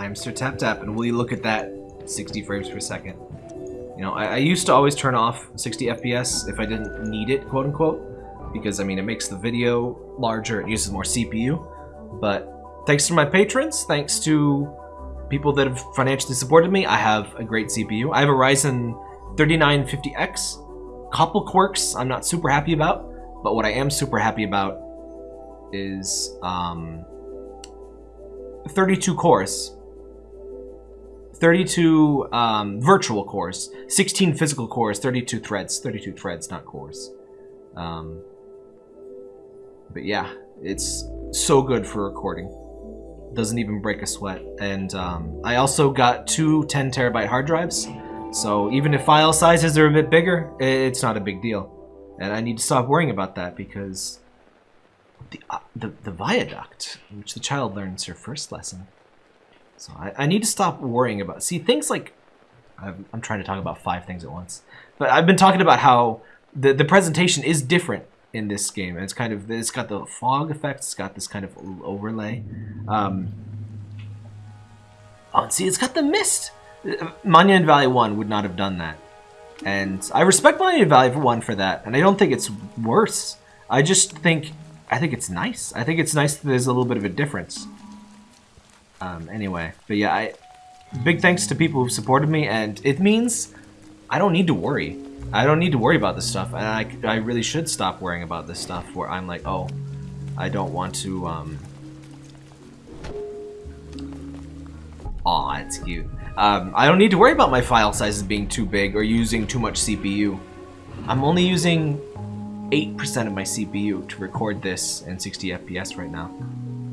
I'm Sir Tap Tap, and will you look at that 60 frames per second? You know, I, I used to always turn off 60 FPS if I didn't need it, quote unquote, because I mean, it makes the video larger, it uses more CPU, but thanks to my patrons, thanks to people that have financially supported me, I have a great CPU. I have a Ryzen 3950X, couple quirks I'm not super happy about, but what I am super happy about is um, 32 cores. 32 um, virtual cores, 16 physical cores, 32 threads, 32 threads, not cores. Um, but yeah, it's so good for recording. Doesn't even break a sweat. And um, I also got two 10 terabyte hard drives, so even if file sizes are a bit bigger, it's not a big deal. And I need to stop worrying about that because the, uh, the, the viaduct, which the child learns her first lesson. So I, I need to stop worrying about, see things like, I'm, I'm trying to talk about five things at once, but I've been talking about how the, the presentation is different in this game. It's kind of, it's got the fog effect, it's got this kind of overlay. Um, oh, see, it's got the mist. Monument Valley 1 would not have done that. And I respect Monument Valley 1 for that, and I don't think it's worse. I just think, I think it's nice. I think it's nice that there's a little bit of a difference. Um, anyway, but yeah, I, big thanks to people who supported me, and it means I don't need to worry. I don't need to worry about this stuff, and I, I really should stop worrying about this stuff where I'm like, oh, I don't want to, um... Aw, it's cute. Um, I don't need to worry about my file sizes being too big or using too much CPU. I'm only using 8% of my CPU to record this in 60 FPS right now.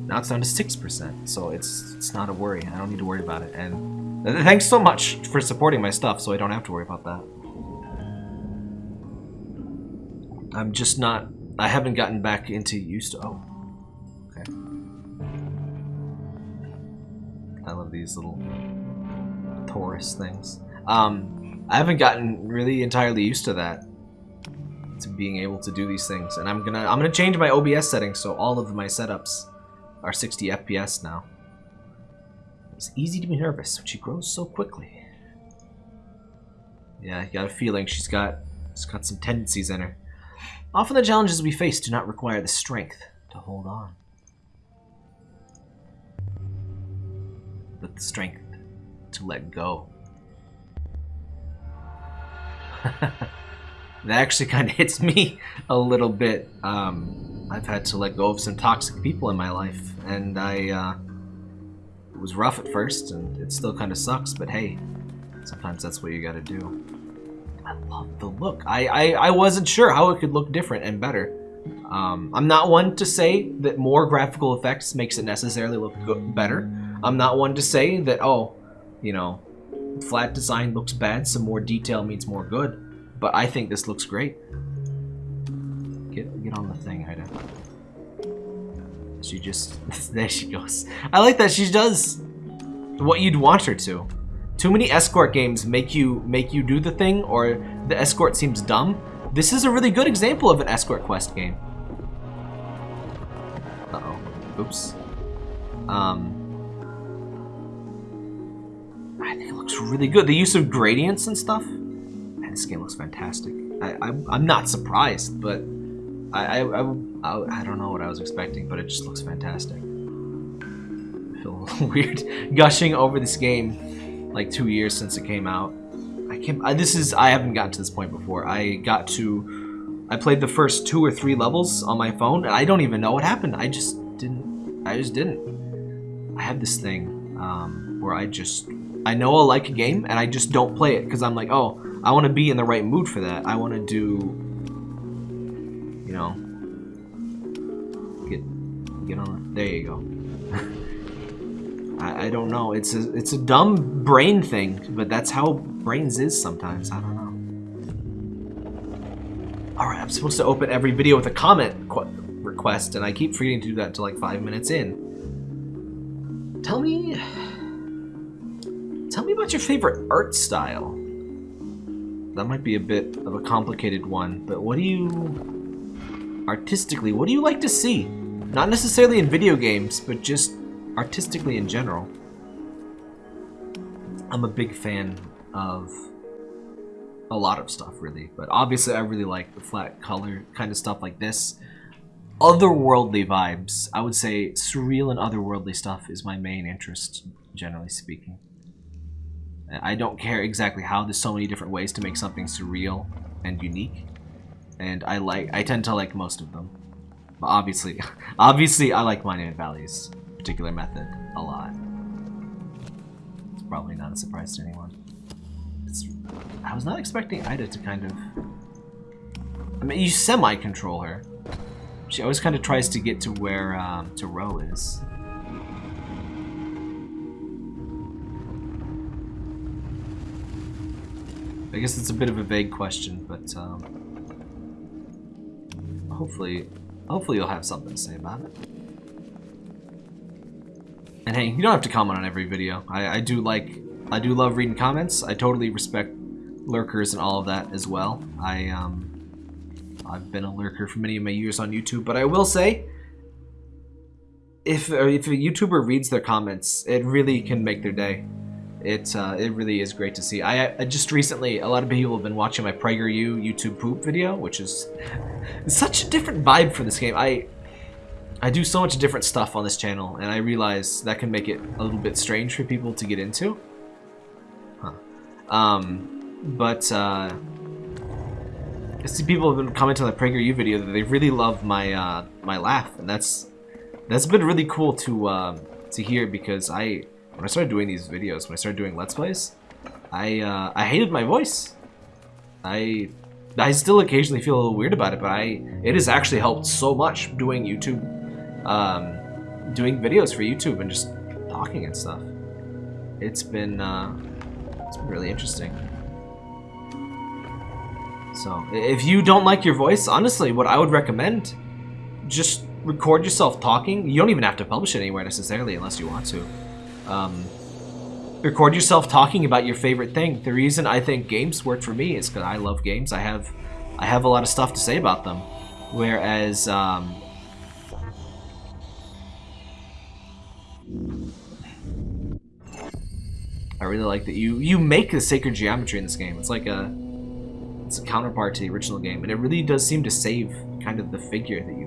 Now it's down to 6%, so it's it's not a worry. I don't need to worry about it. And thanks so much for supporting my stuff so I don't have to worry about that. I'm just not... I haven't gotten back into used to... Oh. Okay. I love these little Taurus things. Um, I haven't gotten really entirely used to that. To being able to do these things. And I'm gonna I'm gonna change my OBS settings so all of my setups are 60 FPS now. It's easy to be nervous when she grows so quickly. Yeah, I got a feeling she's got she's got some tendencies in her. Often the challenges we face do not require the strength to hold on. But the strength to let go. that actually kind of hits me a little bit. Um, I've had to let go of some toxic people in my life, and I, uh, it was rough at first, and it still kind of sucks, but hey, sometimes that's what you gotta do. I love the look. I, I, I wasn't sure how it could look different and better. Um, I'm not one to say that more graphical effects makes it necessarily look better. I'm not one to say that, oh, you know, flat design looks bad, some more detail means more good. But I think this looks great. Get, on the thing, Haida. She just, there she goes. I like that she does what you'd want her to. Too many escort games make you make you do the thing or the escort seems dumb. This is a really good example of an escort quest game. Uh-oh. Oops. Um, I think it looks really good. The use of gradients and stuff. Man, this game looks fantastic. I, I, am not surprised, but I, I, I, I, don't know what I was expecting, but it just looks fantastic. I feel a little weird gushing over this game like two years since it came out. I can't, I, this is, I haven't gotten to this point before. I got to, I played the first two or three levels on my phone, and I don't even know what happened. I just didn't, I just didn't. I have this thing um, where I just I know I'll like a game, and I just don't play it because I'm like, oh, I want to be in the right mood for that. I want to do, you know, get get on. There you go. I, I don't know. It's a it's a dumb brain thing, but that's how brains is sometimes. I don't know. All right, I'm supposed to open every video with a comment request, and I keep forgetting to do that until like five minutes in. Tell me Tell me about your favorite art style. That might be a bit of a complicated one, but what do you... Artistically, what do you like to see? Not necessarily in video games, but just artistically in general. I'm a big fan of a lot of stuff, really. But obviously, I really like the flat color kind of stuff like this. Otherworldly vibes. I would say surreal and otherworldly stuff is my main interest, generally speaking. I don't care exactly how. There's so many different ways to make something surreal and unique. And I like, I tend to like most of them. But obviously, obviously I like Monument Valley's particular method a lot. It's probably not a surprise to anyone. It's, I was not expecting Ida to kind of... I mean, you semi-control her. She always kind of tries to get to where um, to Ro is. I guess it's a bit of a vague question, but um, hopefully, hopefully you'll have something to say about it. And hey, you don't have to comment on every video. I, I do like, I do love reading comments. I totally respect lurkers and all of that as well. I um, I've been a lurker for many of my years on YouTube, but I will say, if if a YouTuber reads their comments, it really can make their day. It uh, it really is great to see. I, I, just recently, a lot of people have been watching my PragerU YouTube poop video, which is such a different vibe for this game. I I do so much different stuff on this channel, and I realize that can make it a little bit strange for people to get into. Huh. Um, but uh, I see people have been commenting on the PragerU video that they really love my uh, my laugh, and that's that's been really cool to uh, to hear because I when I started doing these videos, when I started doing Let's Plays, I uh, I hated my voice. I I still occasionally feel a little weird about it, but I it has actually helped so much doing YouTube, um, doing videos for YouTube and just talking and stuff. It's been uh, it's been really interesting. So if you don't like your voice, honestly, what I would recommend, just record yourself talking. You don't even have to publish it anywhere necessarily unless you want to. Um, record yourself talking about your favorite thing. The reason I think games work for me is because I love games. I have, I have a lot of stuff to say about them. Whereas, um, I really like that you you make the sacred geometry in this game. It's like a it's a counterpart to the original game, and it really does seem to save kind of the figure that you.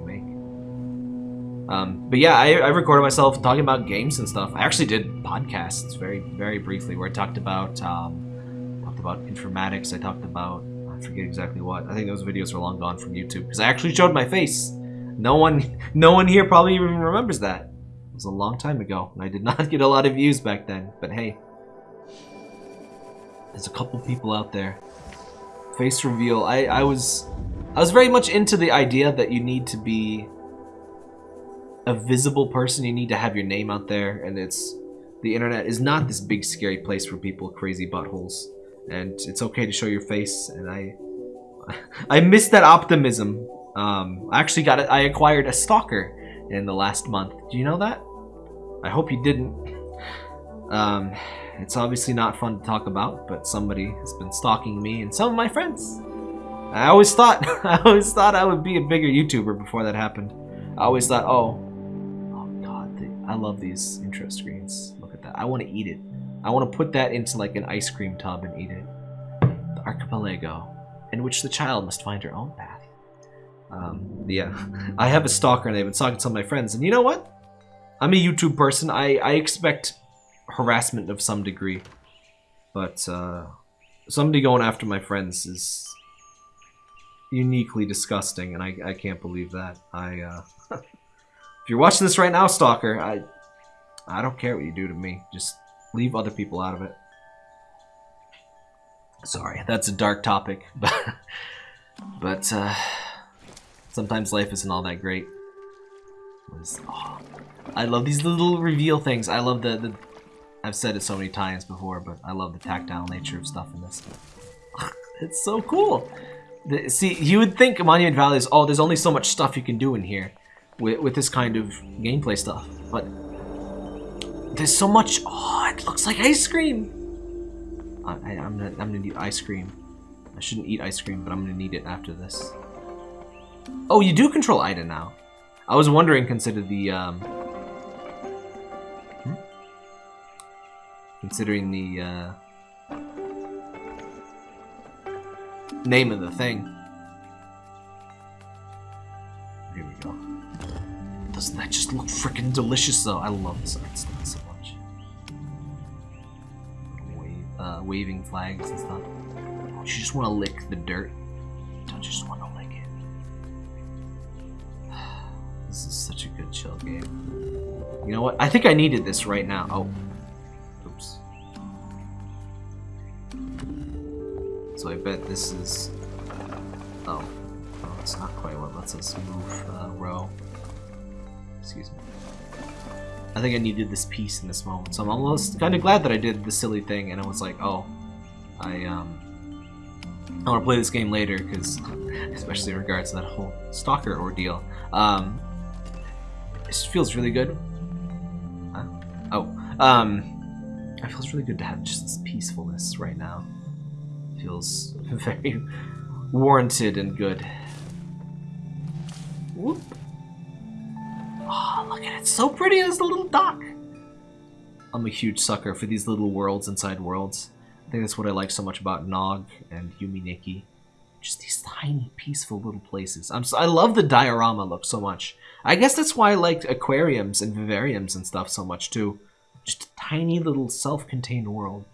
Um, but yeah, I, I, recorded myself talking about games and stuff. I actually did podcasts very, very briefly where I talked about um, talked about informatics. I talked about I forget exactly what. I think those videos are long gone from YouTube because I actually showed my face. No one, no one here probably even remembers that. It was a long time ago, and I did not get a lot of views back then. But hey, there's a couple people out there. Face reveal. I, I was, I was very much into the idea that you need to be a visible person, you need to have your name out there, and it's the internet is not this big scary place for people crazy buttholes, and it's okay to show your face. And I, I miss that optimism. Um, I actually got it. I acquired a stalker in the last month. Do you know that? I hope you didn't. Um, it's obviously not fun to talk about, but somebody has been stalking me and some of my friends. I always thought, I always thought I would be a bigger YouTuber before that happened. I always thought, oh, I love these intro screens. Look at that. I want to eat it. I want to put that into like an ice cream tub and eat it. The archipelago, in which the child must find her own path. Um, yeah, I have a stalker and I've been talking to some of my friends, and you know what? I'm a YouTube person. I, I expect harassment of some degree. But uh, somebody going after my friends is uniquely disgusting, and I, I can't believe that. I uh, you're watching this right now, Stalker, I I don't care what you do to me. Just leave other people out of it. Sorry, that's a dark topic, but but uh, sometimes life isn't all that great. Oh, I love these little reveal things. I love the, the I've said it so many times before, but I love the tactile nature of stuff in this. it's so cool. The, see, you would think Monument Valley is, oh, there's only so much stuff you can do in here with, with this kind of gameplay stuff. But there's so much. Oh, it looks like ice cream. I, am gonna, I'm gonna need ice cream. I shouldn't eat ice cream, but I'm gonna need it after this. Oh, you do control Ida now. I was wondering, consider the um. Hmm? considering the uh, name of the thing. Doesn't that just look freaking delicious though? I love this art style so much. Wave, uh, waving flags and stuff. Don't you just want to lick the dirt? Don't you just want to lick it? This is such a good chill game. You know what? I think I needed this right now. Oh. Oops. So I bet this is... Oh. Oh, it's not quite what lets us move uh, Ro. Excuse me. I think I needed this piece in this moment, so I'm almost kind of glad that I did the silly thing, and I was like, oh, I, um... I want to play this game later, because, especially in regards to that whole stalker ordeal, um, it feels really good. Huh? Oh, um, it feels really good to have just this peacefulness right now. It feels very warranted and good. Whoop. Look at it. It's so pretty as a little dock. I'm a huge sucker for these little worlds inside worlds. I think that's what I like so much about Nog and Yume Nikki. Just these tiny, peaceful little places. I'm so, I love the diorama look so much. I guess that's why I liked aquariums and vivariums and stuff so much too. Just a tiny little self-contained world.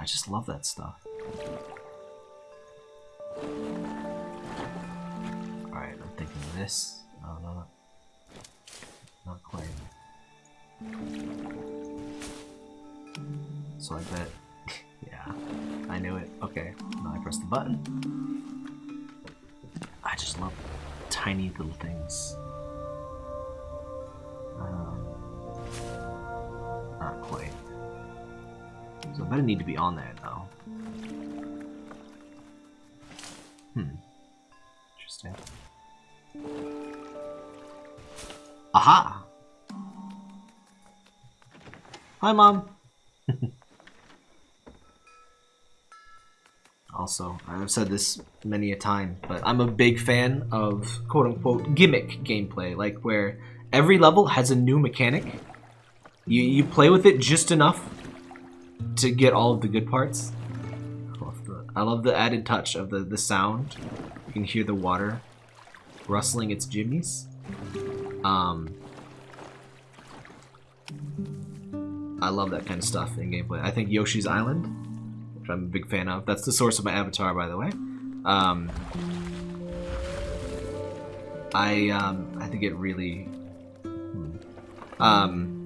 I just love that stuff. Alright, I'm thinking this. No, not quite. So I bet... yeah, I knew it. Okay, now I press the button. I just love tiny little things. Um, not quite. So I better need to be on there though. Hmm. Interesting. Aha! Hi, Mom! also, I've said this many a time, but I'm a big fan of quote-unquote gimmick gameplay, like where every level has a new mechanic. You, you play with it just enough to get all of the good parts. I love the, I love the added touch of the, the sound. You can hear the water rustling its jimmies. Um, I love that kind of stuff in gameplay. I think Yoshi's Island, which I'm a big fan of. That's the source of my avatar, by the way. Um, I um, I think it really hmm, um,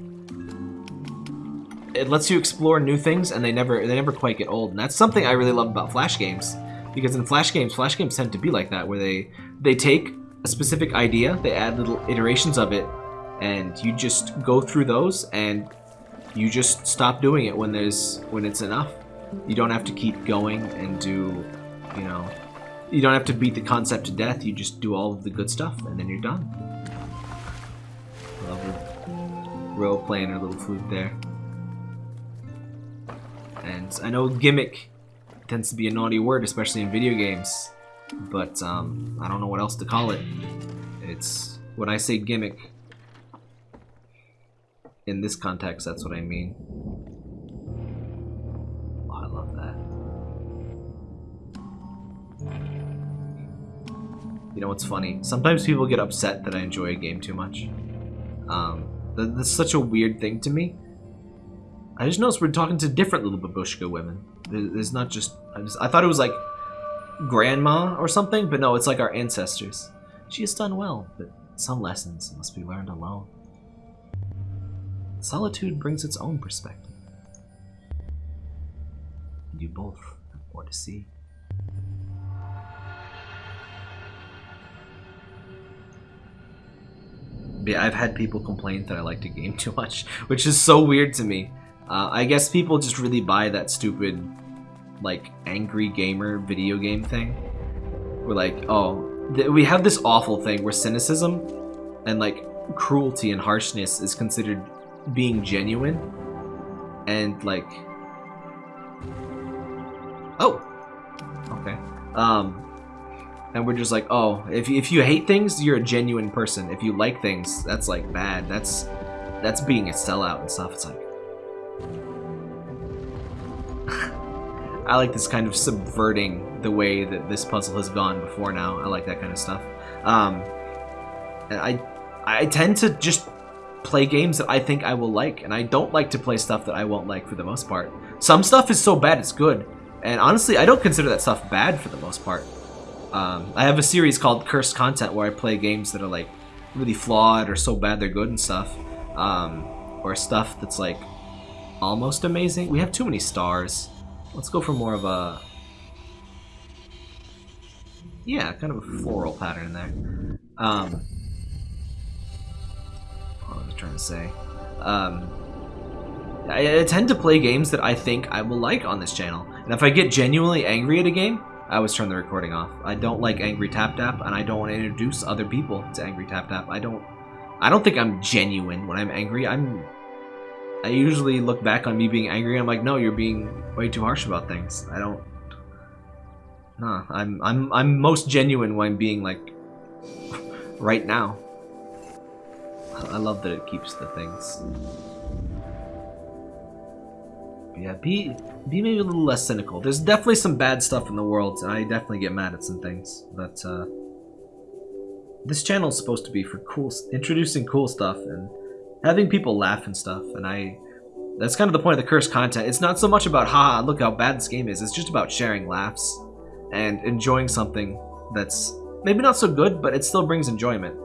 it lets you explore new things, and they never they never quite get old. And that's something I really love about Flash games, because in Flash games, Flash games tend to be like that, where they they take a specific idea, they add little iterations of it, and you just go through those, and you just stop doing it when there's when it's enough. You don't have to keep going and do, you know, you don't have to beat the concept to death. You just do all of the good stuff, and then you're done. Love Ro playing her little flute there. And I know gimmick tends to be a naughty word, especially in video games, but um, I don't know what else to call it. It's when I say gimmick, in this context, that's what I mean. Oh, I love that. You know what's funny? Sometimes people get upset that I enjoy a game too much. Um, that's such a weird thing to me. I just noticed we're talking to different little babushka women. There's not just I, just... I thought it was like grandma or something, but no, it's like our ancestors. She has done well, but some lessons must be learned alone. Solitude brings its own perspective. And you both have more to see. Yeah, I've had people complain that I like to game too much, which is so weird to me. Uh, I guess people just really buy that stupid, like, angry gamer video game thing. We're like, oh, we have this awful thing where cynicism and, like, cruelty and harshness is considered being genuine. And, like... Oh! Okay. Um, and we're just like, oh, if, if you hate things, you're a genuine person. If you like things, that's, like, bad. That's, that's being a sellout and stuff. It's like, I like this kind of subverting the way that this puzzle has gone before now. I like that kind of stuff. Um, I I tend to just play games that I think I will like, and I don't like to play stuff that I won't like for the most part. Some stuff is so bad it's good, and honestly, I don't consider that stuff bad for the most part. Um, I have a series called Cursed Content where I play games that are like really flawed or so bad they're good and stuff, um, or stuff that's like almost amazing. We have too many stars. Let's go for more of a yeah, kind of a floral pattern there. Um, what was I trying to say? Um, I, I, tend to play games that I think I will like on this channel. And if I get genuinely angry at a game, I always turn the recording off. I don't like Angry Tap Tap, and I don't want to introduce other people to Angry Tap Tap. I don't I don't think I'm genuine when I'm angry. I'm I usually look back on me being angry I'm like, no, you're being way too harsh about things. I don't Nah, I'm I'm I'm most genuine when I'm being like right now. I love that it keeps the things. Yeah, be be maybe a little less cynical. There's definitely some bad stuff in the world, and I definitely get mad at some things. But uh, this channel is supposed to be for cool, introducing cool stuff and having people laugh and stuff. And I, that's kind of the point of the cursed content. It's not so much about ha, look how bad this game is. It's just about sharing laughs and enjoying something that's maybe not so good, but it still brings enjoyment.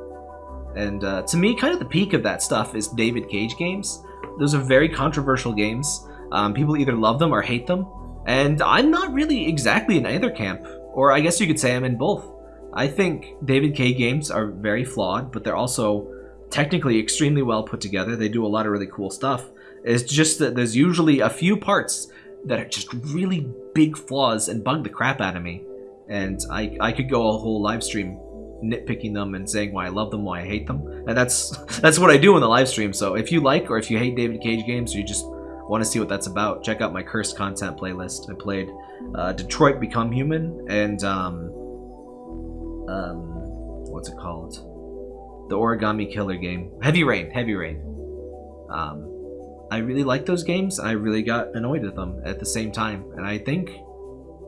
And uh, to me, kind of the peak of that stuff is David Cage games. Those are very controversial games. Um, people either love them or hate them. And I'm not really exactly in either camp. Or I guess you could say I'm in both. I think David Cage games are very flawed, but they're also technically extremely well put together. They do a lot of really cool stuff. It's just that there's usually a few parts that are just really big flaws and bug the crap out of me. And I, I could go a whole live stream nitpicking them and saying why I love them, why I hate them. And that's that's what I do in the live stream. So if you like or if you hate David Cage games or you just want to see what that's about, check out my cursed content playlist. I played uh, Detroit Become Human and um, um, what's it called? The Origami Killer game. Heavy Rain. Heavy Rain. Um, I really like those games. I really got annoyed at them at the same time, and I think,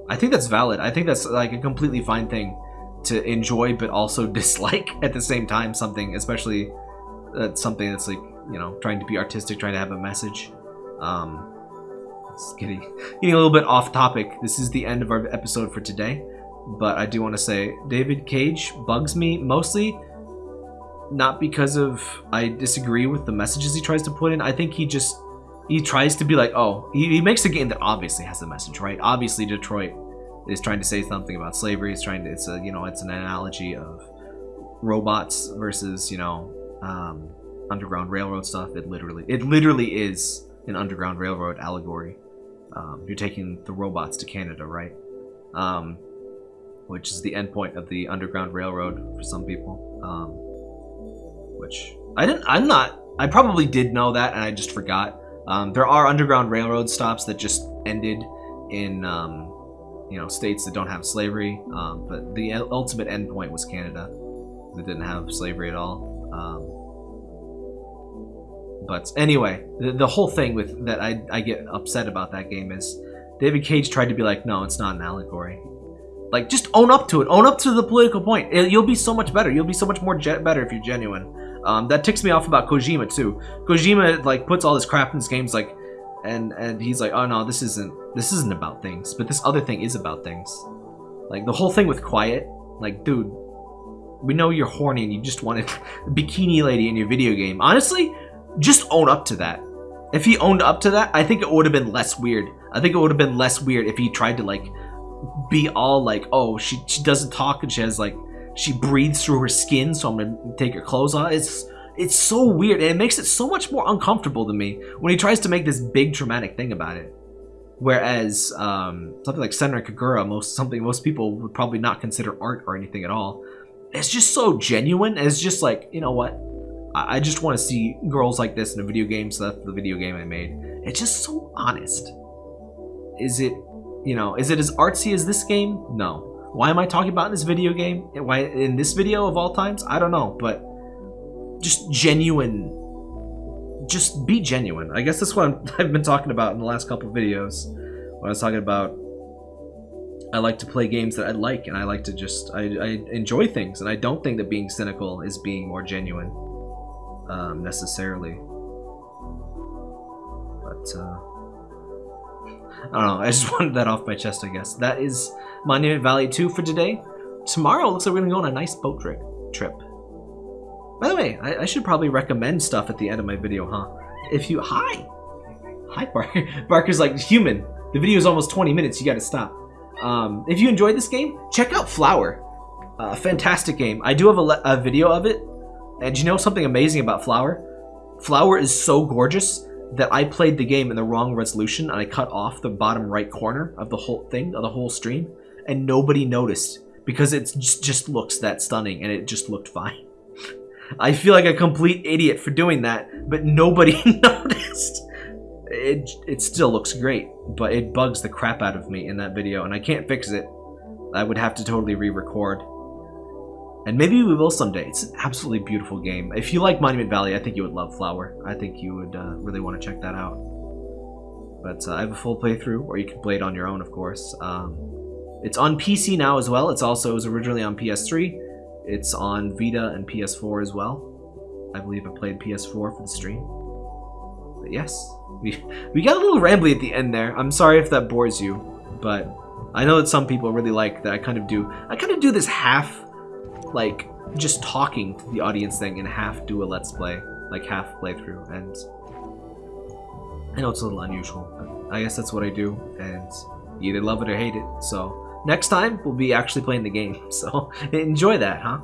I think that's valid. I think that's like a completely fine thing to enjoy, but also dislike at the same time. Something, especially uh, something that's like you know trying to be artistic, trying to have a message. Um, it's getting getting a little bit off topic. This is the end of our episode for today, but I do want to say David Cage bugs me mostly not because of I disagree with the messages he tries to put in. I think he just he tries to be like, oh, he, he makes a game that obviously has a message, right? Obviously, Detroit is trying to say something about slavery. It's trying to it's a you know it's an analogy of robots versus you know um, underground railroad stuff. It literally it literally is an underground railroad allegory. Um, you're taking the robots to Canada, right? Um, which is the endpoint of the underground railroad for some people. Which I didn't. I'm not. I probably did know that, and I just forgot. Um, there are underground railroad stops that just ended in um, you know states that don't have slavery, um, but the ultimate endpoint was Canada that didn't have slavery at all. Um, but anyway, the, the, whole thing with that I, I get upset about that game is David Cage tried to be like, no, it's not an allegory. Like, just own up to it. Own up to the political point. It, you'll be so much better. You'll be so much more better if you're genuine. Um, that ticks me off about Kojima too. Kojima like puts all this crap in his games, like, and and he's like, oh no, this isn't this isn't about things, but this other thing is about things. Like the whole thing with Quiet, like, dude, we know you're horny and you just wanted bikini lady in your video game. Honestly, just own up to that. If he owned up to that, I think it would have been less weird. I think it would have been less weird if he tried to like be all like, oh, she she doesn't talk and she has like she breathes through her skin, so I'm gonna take her clothes off. It's it's so weird, and it makes it so much more uncomfortable to me when he tries to make this big dramatic thing about it. Whereas um, something like Senran Kagura, most something most people would probably not consider art or anything at all. It's just so genuine. It's just like you know what, I, I just want to see girls like this in a video game. So that's the video game I made. It's just so honest. Is it, you know, is it as artsy as this game? No. Why am I talking about in this video game? Why in this video of all times? I don't know, but just genuine. Just be genuine. I guess that's what i have been talking about in the last couple videos. When I was talking about I like to play games that I like, and I like to just I, I enjoy things, and I don't think that being cynical is being more genuine um, necessarily. But uh, I don't know. I just wanted that off my chest. I guess that is Monument Valley 2 for today. Tomorrow looks like we're gonna go on a nice boat trip. Trip. By the way, I, I should probably recommend stuff at the end of my video, huh? If you hi, hi Barker. Barker's like human. The video is almost 20 minutes. You got to stop. Um, if you enjoyed this game, check out Flower. Uh, fantastic game. I do have a, a video of it. And you know something amazing about Flower? Flower is so gorgeous that I played the game in the wrong resolution and I cut off the bottom right corner of the whole thing, of the whole stream, and nobody noticed because it just, looks that stunning and it just looked fine. I feel like a complete idiot for doing that, but nobody noticed. It, it still looks great, but it bugs the crap out of me in that video, and I can't fix it. I would have to totally re-record. And maybe we will someday. It's an absolutely beautiful game. If you like Monument Valley, I think you would love Flower. I think you would uh, really want to check that out. But uh, I have a full playthrough, or you can play it on your own, of course. Um, it's on PC now as well. It's also it was originally on PS3. It's on Vita and PS4 as well. I believe I played PS4 for the stream. But yes, we we got a little rambly at the end there. I'm sorry if that bores you, but I know that some people really like that I kind of do. I kind of do this half, like just talking to the audience thing, and half do a let's play, like half playthrough. And I know it's a little unusual, but I guess that's what I do, and you either love it or hate it. So next time we'll be actually playing the game. So enjoy that, huh?